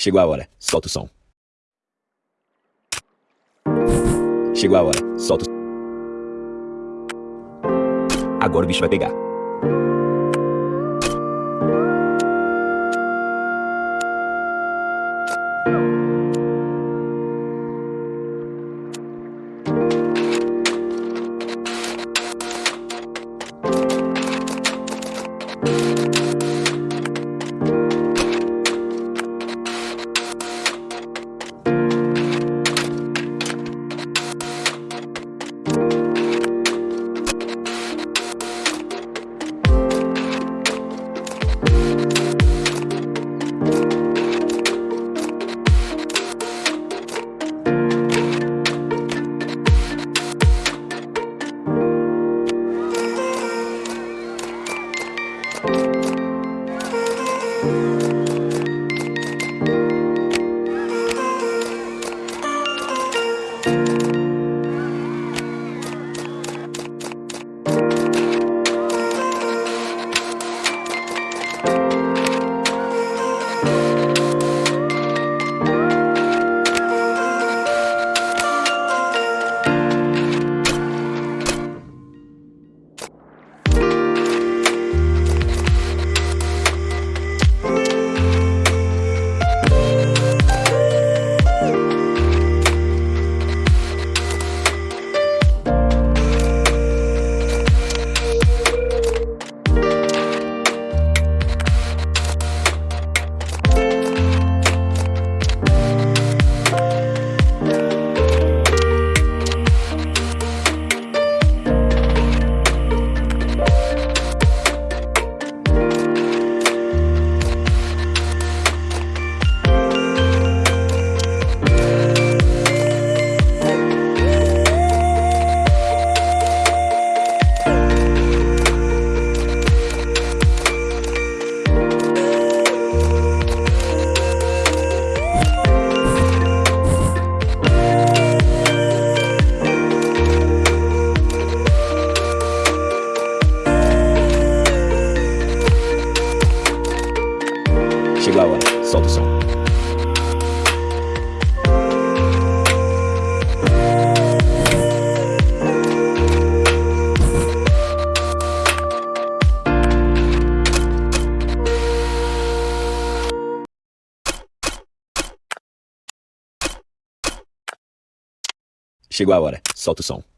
Chegou a hora, solta o som. Chegou a hora, solta o. Agora o bicho vai pegar. Solta o som. Chegou a hora, solta o som.